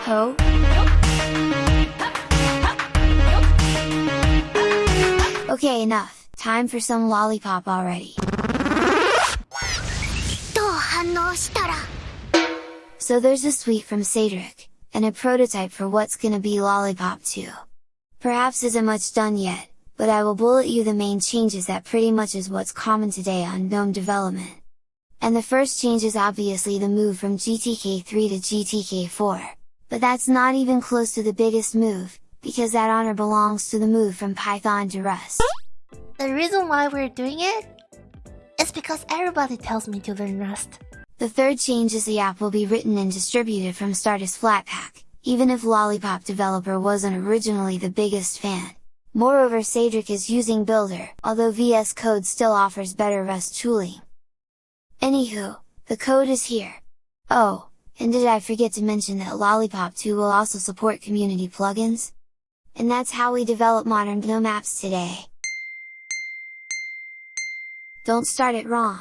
ho. Okay, enough. Time for some Lollypop already. So there's a suite from Cedric, and a prototype for what's gonna be Lollypop 2. Perhaps isn't much done yet, but I will bullet you the main changes that pretty much is what's common today on GNOME development. And the first change is obviously the move from GTK3 to GTK4 but that's not even close to the biggest move, because that honor belongs to the move from Python to Rust. The reason why we're doing it is because everybody tells me to learn Rust. The third change is the app will be written and distributed from start as Flatpak, even if Lollypop developer wasn't originally the biggest fan. Moreover Cedric is using Builder, although VS Code still offers better Rust tooling. Anywho, the code is here. Oh, and did I forget to mention that Lollypop 2 will also support community plugins? And that's how we develop modern GNOME apps today! Don't start it wrong!